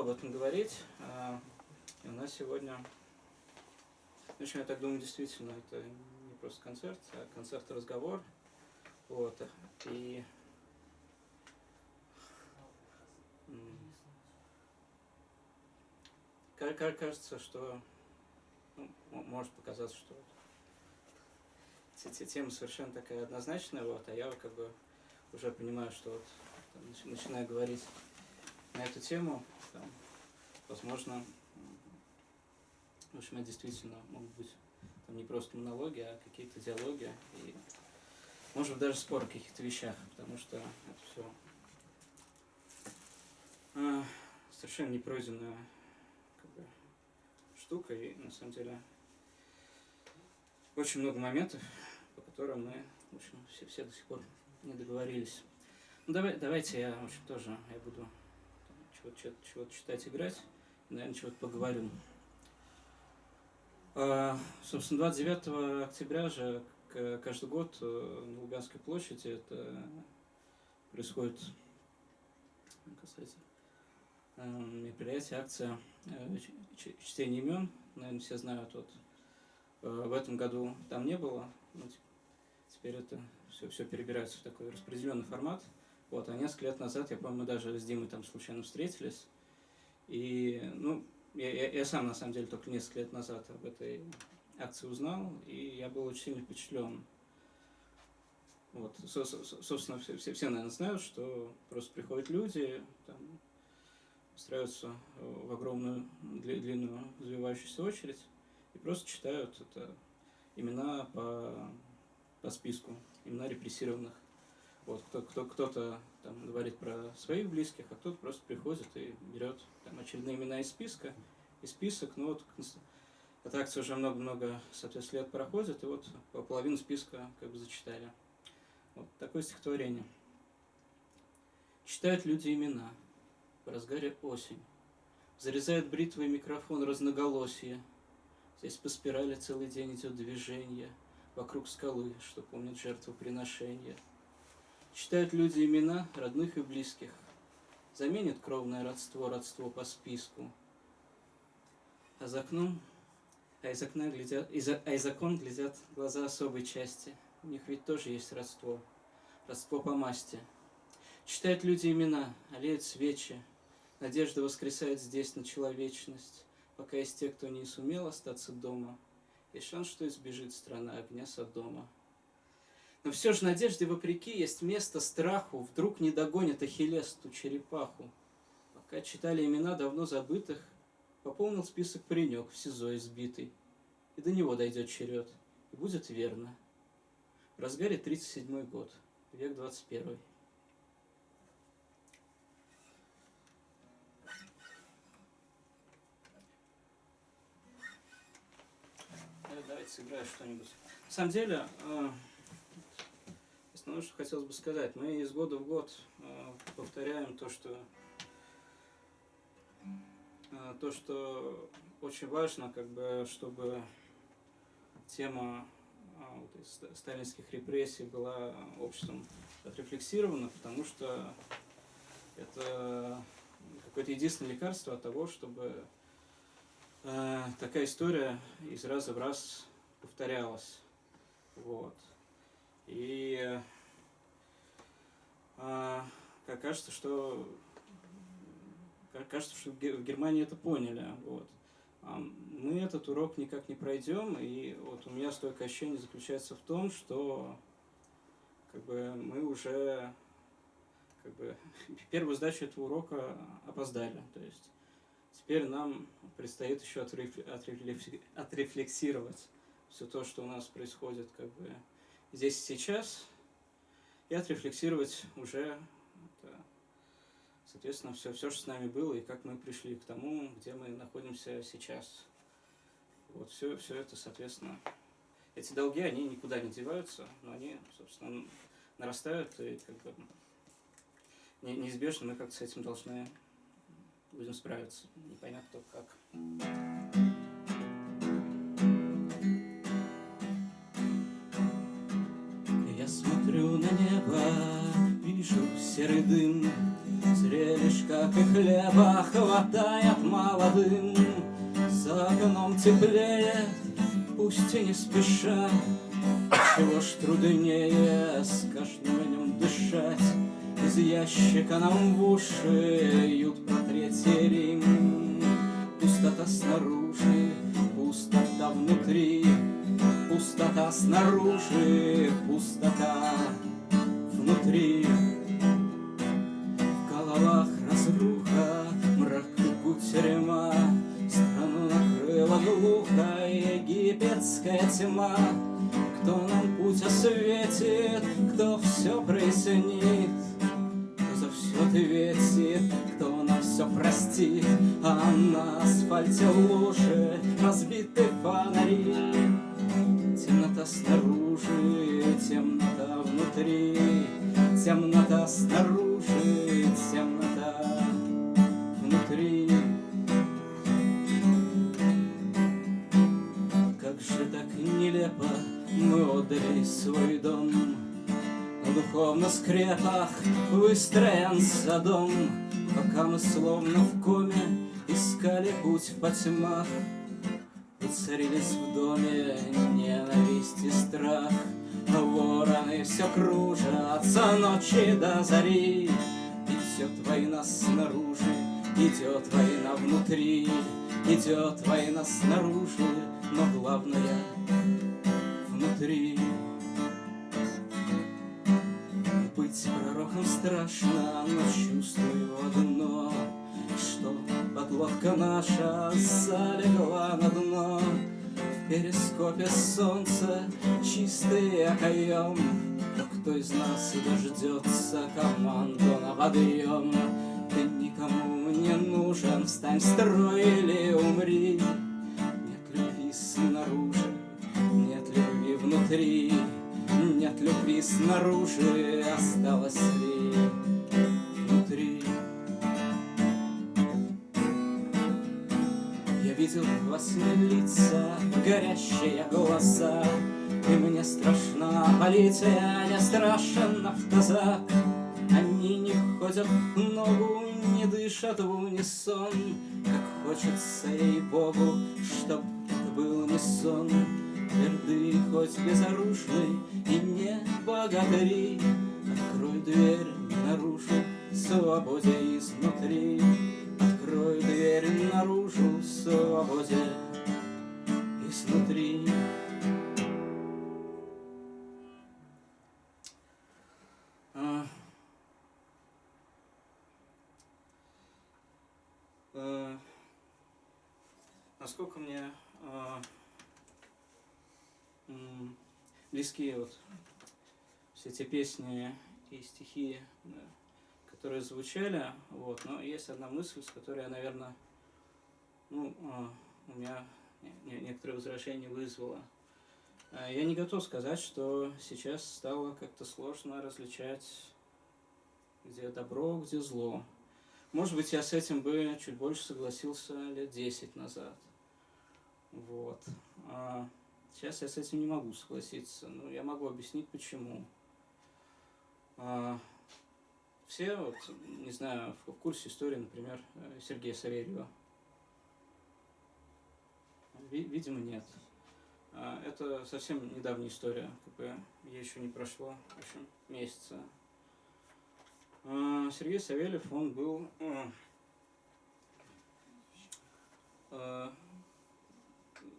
об этом говорить. А, и у нас сегодня, в общем, я так думаю, действительно, это не просто концерт, а концерт-разговор. Вот. И кажется, что ну, может показаться, что тема совершенно такая однозначная, вот, а я как бы уже понимаю, что вот, начинаю говорить на эту тему, там, возможно, в общем, это действительно могут быть там, не просто монологи, а какие-то диалоги, и, может быть, даже споры о каких-то вещах, потому что это все э, совершенно непройденная как бы, штука, и на самом деле очень много моментов, по которым мы, в общем, все, все до сих пор не договорились. Ну, давай, давайте я, в общем, тоже я буду чего-то чего читать, играть, и, наверное, чего-то поговорю. А, собственно, 29 октября же каждый год э, на Лубянской площади это происходит, касается э, мероприятие, акция э, чтения имен. Наверное, все знают, вот в этом году там не было, но теперь это все, все перебирается в такой распределенный формат. Вот, а несколько лет назад, я помню, мы даже с Димой там случайно встретились. И, ну, я, я, я сам, на самом деле, только несколько лет назад об этой акции узнал, и я был очень сильно впечатлен. Вот, со, со, собственно, все, все, все, наверное, знают, что просто приходят люди, там, устраиваются в огромную длинную завивающуюся очередь и просто читают это имена по, по списку, имена репрессированных вот, кто, кто, кто-то там говорит про своих близких, а кто-то просто приходит и берет там очередные имена из списка, и список, ну вот, эта акция уже много-много, соответственно, лет проходит, и вот половину списка как бы зачитали. Вот такое стихотворение. Читают люди имена в разгаре осень. Зарезает бритвой микрофон разноголосие. Здесь по спирали целый день идет движение Вокруг скалы, что помнит жертву приношения. Читают люди имена родных и близких. Заменит кровное родство, родство по списку. А за окном, а из окна глядят, из, а из окон глядят глаза особой части. У них ведь тоже есть родство, родство по масти. Читают люди имена, олеют свечи. Надежда воскресает здесь на человечность, пока есть те, кто не сумел остаться дома. И шанс, что избежит страна огня Содома. Но все же надежде вопреки есть место страху, Вдруг не догонит Ахиллес ту черепаху. Пока читали имена давно забытых, Пополнил список паренек в СИЗО избитый. И до него дойдет черед, и будет верно. В разгаре 37 год, век 21. Давайте сыграю что-нибудь. На самом деле, э, Основное, что хотелось бы сказать, мы из года в год э, повторяем то, что э, то, что очень важно, как бы, чтобы тема э, вот, сталинских репрессий была обществом отрефлексирована, потому что это какое-то единственное лекарство от того, чтобы э, такая история из раза в раз повторялась. Вот. И а, кажется, что кажется, что в Германии это поняли. Вот. А мы этот урок никак не пройдем, и вот у меня стойкое ощущение заключается в том, что как бы, мы уже как бы, первую сдачу этого урока опоздали. То есть теперь нам предстоит еще отрефлексировать все то, что у нас происходит как бы, здесь и сейчас, и отрефлексировать уже, это, соответственно, все, все, что с нами было, и как мы пришли к тому, где мы находимся сейчас. Вот все, все это, соответственно, эти долги, они никуда не деваются, но они, собственно, нарастают, и как бы неизбежно мы как-то с этим должны будем справиться. Непонятно кто как. Смотрю на небо, вижу серый дым. Зрелищ, как и хлеба, хватает молодым. За окном теплеет, пусть и не спеша. Чего ж труднее с каждым днем дышать? Из ящика нам в уши ют про Третий Рим. Пустота снаружи, пустота внутри Пустота снаружи, пустота. Внутри В головах разруха, мрак и кутерьма Страну накрыла глухо египетская тьма. Кто нам путь осветит, кто все прояснит? Кто за все ответит, кто нам все простит? А на асфальте лужи разбиты фонари Темнота снаружи, темнота внутри, Темнота снаружи, темнота внутри. Как же так нелепо мы отдали свой дом, На духовных скрепах выстроен дом, Пока мы словно в коме искали путь в потьмах, Царились в доме ненависть и страх. Вороны все кружатся ночи до зари. Идет война снаружи, идет война внутри. Идет война снаружи, но главное внутри. Быть пророком страшно, но чувствую одно Что подлодка наша залегла на дно перископе солнца чистый окоем Но кто из нас дождется команду на подъем? Ты никому не нужен, встань в строй или умри Нет любви снаружи, нет любви внутри Нет любви снаружи, осталось ли внутри? Я видел во сне лица, горящие глаза. И мне страшна полиция, не страшен автозак. Они не ходят в ногу, не дышат в унисон. Как хочется ей-богу, чтоб это был не сон. Тверды хоть безоружны и не богатыри. Открой дверь наружу, свободе изнутри. Открой дверь наружу, свободе близки вот все эти песни и стихи, да, которые звучали, вот, но есть одна мысль, с которой я, наверное, ну, а, у меня не- не- некоторые возражения вызвала. А, Я не готов сказать, что сейчас стало как-то сложно различать, где добро, где зло. Может быть, я с этим бы чуть больше согласился лет 10 назад. Вот. А сейчас я с этим не могу согласиться, но я могу объяснить, почему. А, все, вот, не знаю, в курсе истории, например, э, Сергея Савельева. Ви- Видимо, нет. А, Это совсем недавняя история, бы ей еще не прошло, в общем, месяца. А, Сергей Савельев, он был э, э,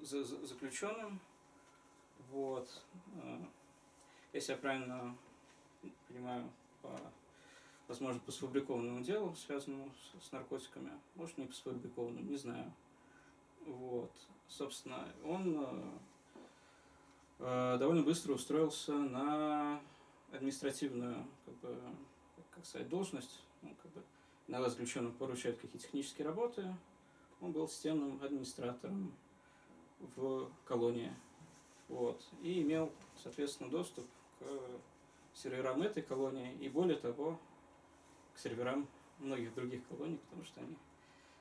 за- заключенным, вот, э, если я правильно понимаю, по, возможно, по сфабрикованному делу, связанному с, с наркотиками, может, не по сфабрикованному, не знаю. Вот, собственно, он э, э, довольно быстро устроился на административную, как бы, как сказать, должность, ну, как бы, иногда заключенным поручают какие-то технические работы, он был системным администратором в колонии, вот, и имел, соответственно, доступ серверам этой колонии и, более того, к серверам многих других колоний, потому что они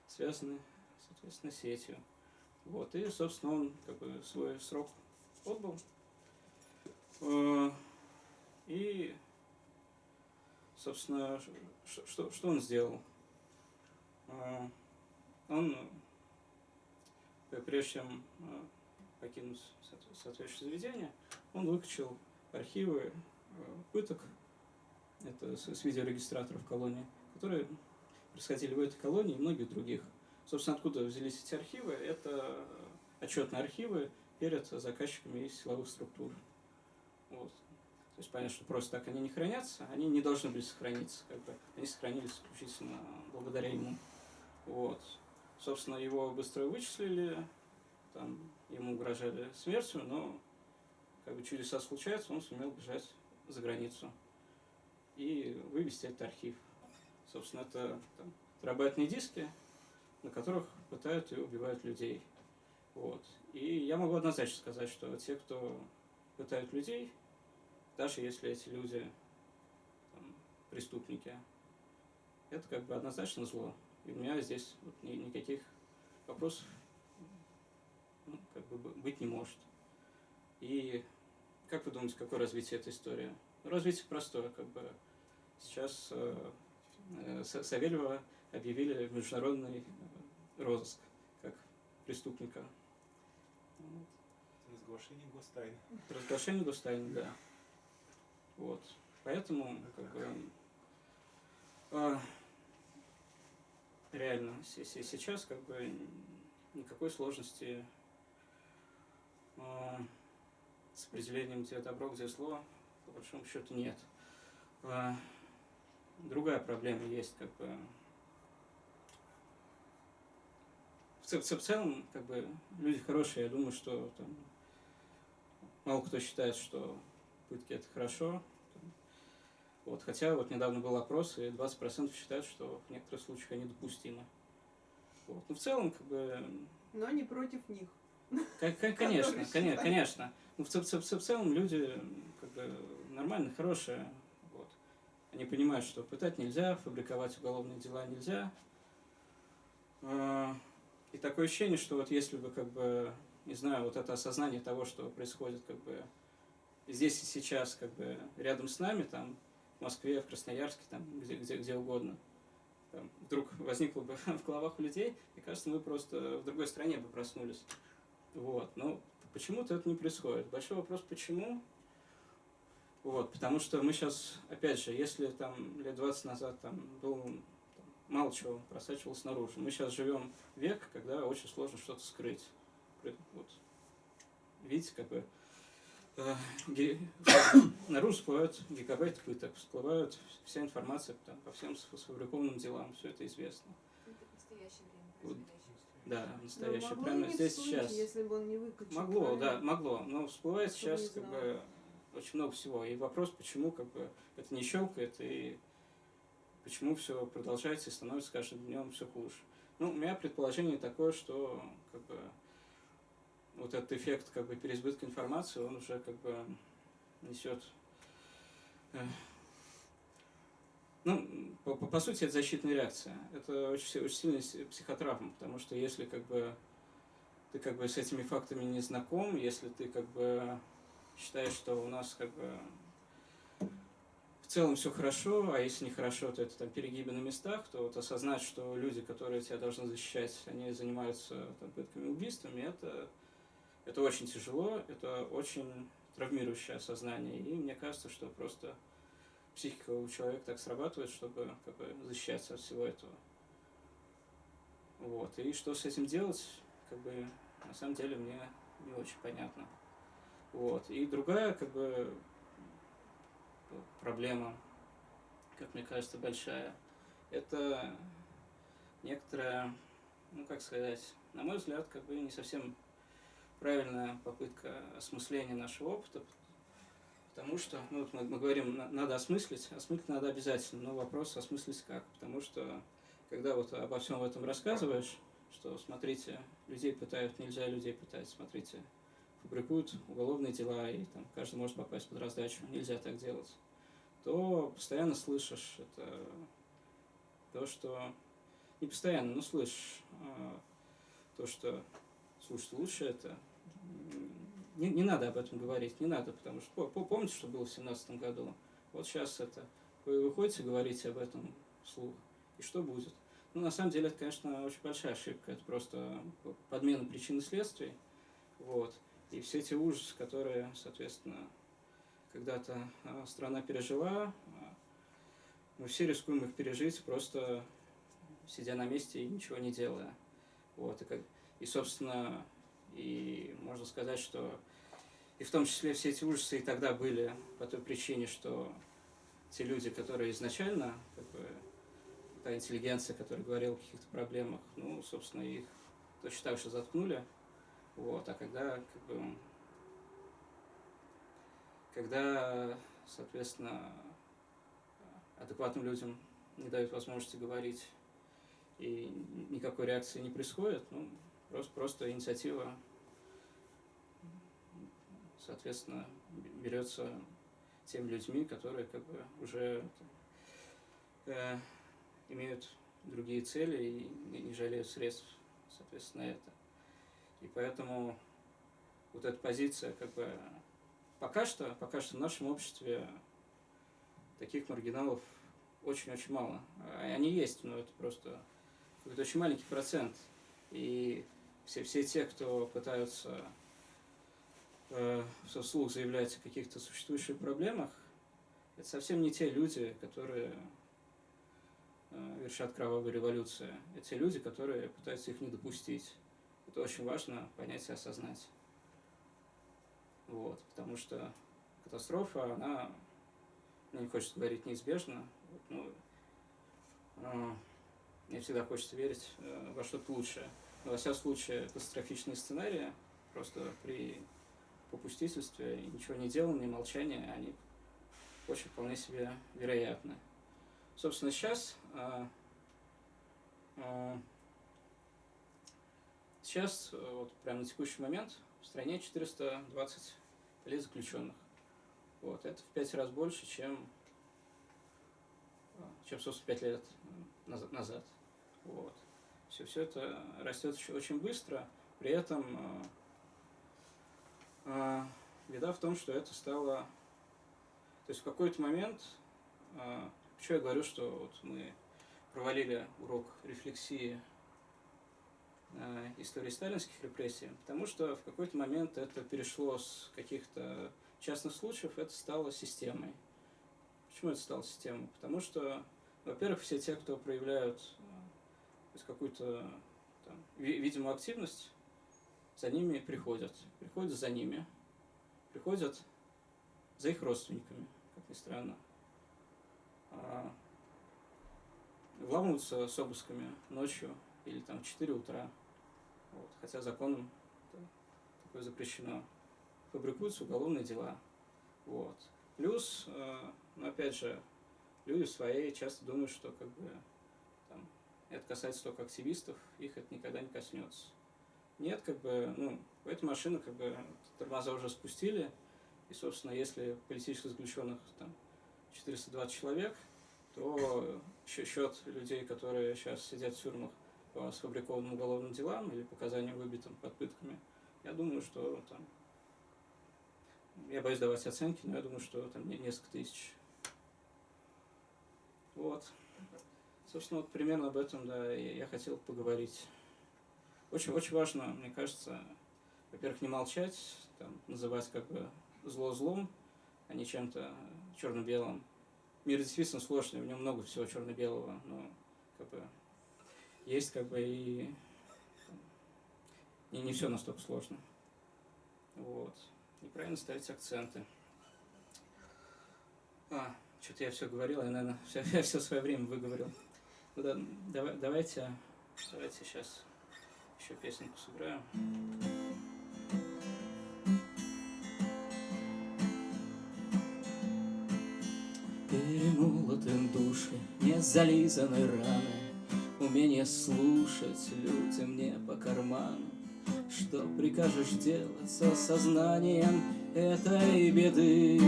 связаны, соответственно, сетью. Вот, и, собственно, он как бы свой срок отбыл. Э, И, собственно, что, что он сделал? А, он, прежде чем покинуть соответствующее заведение, он выкачал архивы пыток, это с видеорегистраторов колонии, которые происходили в этой колонии и многих других. Собственно, откуда взялись эти архивы? Это отчетные архивы перед заказчиками из силовых структур. Вот. То есть понятно, что просто так они не хранятся, они не должны были сохраниться, как бы они сохранились исключительно благодаря ему. Вот. Собственно, его быстро вычислили, там ему угрожали смертью, но как бы чудеса случаются, он сумел бежать за границу и вывести этот архив. Собственно, это там, терабайтные диски, на которых пытают и убивают людей. Вот. И я могу однозначно сказать, что те, кто пытают людей, даже если эти люди там, преступники, это как бы однозначно зло. И у меня здесь вот, ни, никаких вопросов ну, как бы быть не может. И как вы думаете, какое развитие этой истории? Развитие простое, как бы сейчас э, э, Савельева объявили в международный розыск как преступника. Вот. Разглашение гостайны. Разглашение гостайны, да. Вот. Поэтому, как бы, э, реально, сейчас, как бы, никакой сложности э, с определением, где добро, где зло, по большому счету, нет. Э, другая проблема есть, как бы, в, в, в целом, как бы, люди хорошие, я думаю, что там, мало кто считает, что пытки это хорошо. Вот, хотя вот недавно был опрос, и 20% считают, что в некоторых случаях они допустимы. Вот. Но в целом, как бы... Но не против них. Конечно, конечно, конечно. Но в, в, в, в целом люди как бы нормальные, хорошие. Вот. Они понимают, что пытать нельзя, фабриковать уголовные дела нельзя. А, и такое ощущение, что вот если бы, как бы, не знаю, вот это осознание того, что происходит, как бы, здесь и сейчас, как бы, рядом с нами, там, в Москве, в Красноярске, там, где, где, где угодно, там, вдруг возникло бы в головах у людей, и кажется, мы просто в другой стране бы проснулись. Вот, ну, почему-то это не происходит. Большой вопрос, почему? Вот, потому что мы сейчас, опять же, если там лет 20 назад там был мало чего просачивалось наружу. Мы сейчас живем век, когда очень сложно что-то скрыть. Вот. Видите, как бы э, наружу всплывают гигабайты пыток, всплывают вся информация там, по всем сфабрикованным делам, все это известно. Это настоящее время. Да, настоящее. Но Прямо здесь всплыть, сейчас. Если бы он не выкачал, Могло, правильно? да, могло. Но всплывает Чтобы сейчас не как бы очень много всего. И вопрос, почему как бы это не щелкает и почему все продолжается и становится каждым днем все хуже. Ну, у меня предположение такое, что как бы вот этот эффект как бы переизбытка информации, он уже как бы несет э, ну, по, по, по сути, это защитная реакция. Это очень, очень сильная си- психотравма, потому что если как бы ты как бы с этими фактами не знаком, если ты как бы считаешь, что у нас как бы в целом все хорошо, а если не хорошо, то это там перегибы на местах, то вот осознать, что люди, которые тебя должны защищать, они занимаются там, пытками убийствами, это, это очень тяжело, это очень травмирующее осознание. И мне кажется, что просто психика у человека так срабатывает, чтобы как бы, защищаться от всего этого. Вот. И что с этим делать, как бы, на самом деле мне не очень понятно. Вот. И другая, как бы, проблема, как мне кажется, большая, это некоторая, ну, как сказать, на мой взгляд, как бы не совсем правильная попытка осмысления нашего опыта, потому что, ну, вот мы, мы говорим, на- надо осмыслить, осмыслить надо обязательно, но вопрос осмыслить как, потому что, когда вот обо всем этом рассказываешь, что, смотрите, людей пытают, нельзя людей пытать, смотрите, фабрикуют уголовные дела, и там каждый может попасть под раздачу, нельзя так делать, то постоянно слышишь это, то, что, не постоянно, но слышишь, а, то, что, слушайте, лучше это, не, не надо об этом говорить, не надо, потому что по- по- помните, что было в семнадцатом году? Вот сейчас это вы выходите, говорите об этом вслух, и что будет? Ну, на самом деле, это, конечно, очень большая ошибка. Это просто подмена причин и следствий. Вот. И все эти ужасы, которые, соответственно, когда-то а, страна пережила, а, мы все рискуем их пережить, просто сидя на месте и ничего не делая. Вот. И, как, и собственно, и можно сказать, что и в том числе все эти ужасы и тогда были по той причине, что те люди, которые изначально, как бы, та интеллигенция, которая говорила о каких-то проблемах, ну, собственно, их точно так же заткнули. Вот, а когда, как бы, когда, соответственно, адекватным людям не дают возможности говорить и никакой реакции не происходит, ну, просто, просто инициатива, соответственно, берется теми людьми, которые как бы уже э, имеют другие цели и не жалеют средств, соответственно, это. И поэтому вот эта позиция, как бы, пока что, пока что в нашем обществе таких маргиналов очень-очень мало. Они есть, но это просто какой-то очень маленький процент. И все, все те, кто пытаются э, вслух заявлять о каких-то существующих проблемах, это совсем не те люди, которые э, вершат кровавую революцию. Это те люди, которые пытаются их не допустить. Это очень важно понять и осознать. Вот, потому что катастрофа, она, мне не хочется говорить неизбежна, вот, ну, э, мне всегда хочется верить э, во что-то лучшее. Но во всяком случае, катастрофичные сценарии просто при попустительстве ничего не делании, молчании, они очень вполне себе вероятны. Собственно, сейчас а, а, сейчас, вот прямо на текущий момент, в стране 420 заключенных. Вот, это в пять раз больше, чем, чем собственно, пять лет назад. Вот. Все, все это растет очень быстро, при этом э, беда в том, что это стало... То есть в какой-то момент, э, почему я говорю, что вот мы провалили урок рефлексии э, истории сталинских репрессий, потому что в какой-то момент это перешло с каких-то частных случаев, это стало системой. Почему это стало системой? Потому что, во-первых, все те, кто проявляют то есть какую-то там, видимую активность, за ними приходят. Приходят за ними. Приходят за их родственниками, как ни странно. А, вламываются с обысками ночью или там в 4 утра. Вот, хотя законом такое запрещено. Фабрикуются уголовные дела. Вот. Плюс, э, ну, опять же, люди свои часто думают, что как бы это касается только активистов, их это никогда не коснется. Нет, как бы, ну, эта машина, как бы, тормоза уже спустили, и, собственно, если политических заключенных там 420 человек, то счет людей, которые сейчас сидят в тюрьмах по сфабрикованным уголовным делам или показаниям выбитым под пытками, я думаю, что там, я боюсь давать оценки, но я думаю, что там несколько тысяч. Вот. Собственно, вот примерно об этом, да, я хотел поговорить. Очень, очень важно, мне кажется, во-первых, не молчать, там, называть как бы зло злом, а не чем-то черно-белым. Мир действительно сложный, в нем много всего черно-белого, но как бы есть как бы и не, не все настолько сложно. Вот. Неправильно ставить акценты. А, что-то я все говорил, я, наверное, все, я все свое время выговорил. Да, давай, давайте, давайте сейчас еще песенку сыграем. Перемолоты души, не зализаны раны, Умение слушать людям не по карману. Что прикажешь делать с осознанием этой беды?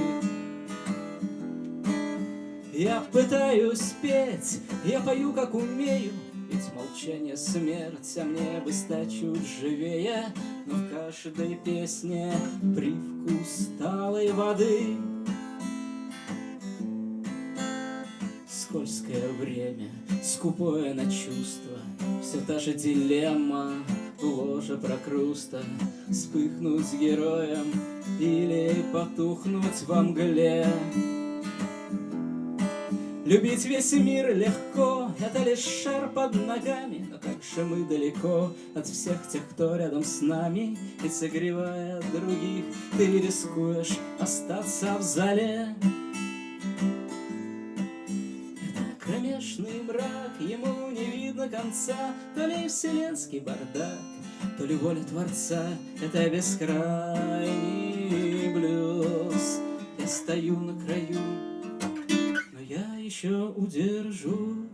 Я пытаюсь петь, я пою, как умею, Ведь молчание смерть, а мне бы стать чуть живее, Но в каждой песне привкус талой воды. скользкое время, скупое на чувства, Все та же дилемма, ложа прокруста, Вспыхнуть героем или потухнуть во мгле. Любить весь мир легко, это лишь шар под ногами, Но как же мы далеко от всех тех, кто рядом с нами, И согревая других, ты рискуешь остаться в зале. Это кромешный мрак, ему не видно конца, То ли вселенский бардак, то ли воля Творца, Это бескрайний блюз. Я стою на краю еще удержусь.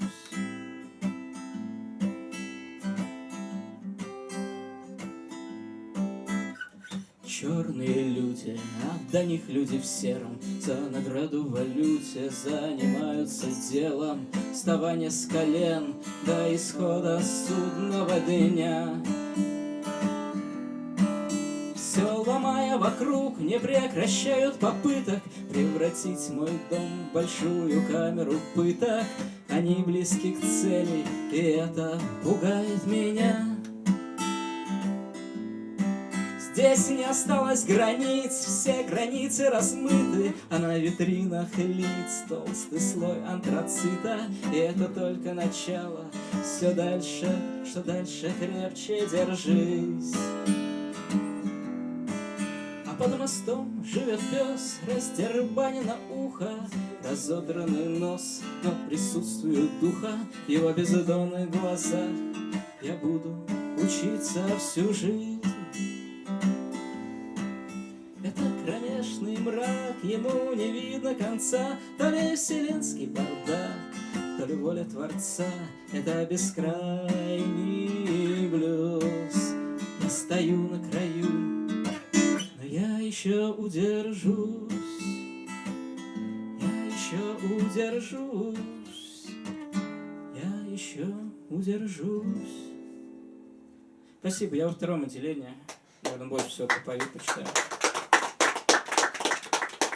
Черные люди, а до них люди в сером. За награду валюте занимаются делом. Вставания с колен до исхода судного дня вокруг, не прекращают попыток Превратить мой дом в большую камеру пыток. Они близки к цели, и это пугает меня. Здесь не осталось границ, все границы размыты А на витринах лиц толстый слой антрацита. И это только начало, все дальше, что дальше крепче держись под мостом живет пес, растербанено ухо, разодранный нос, но присутствует духа его бездонных глазах. Я буду учиться всю жизнь. Это кромешный мрак, ему не видно конца, то ли вселенский бардак, то ли воля Творца. Это бескрайний удержусь, я еще удержусь. Спасибо, я во втором отделении. Наверное, больше всего попою, почитаю.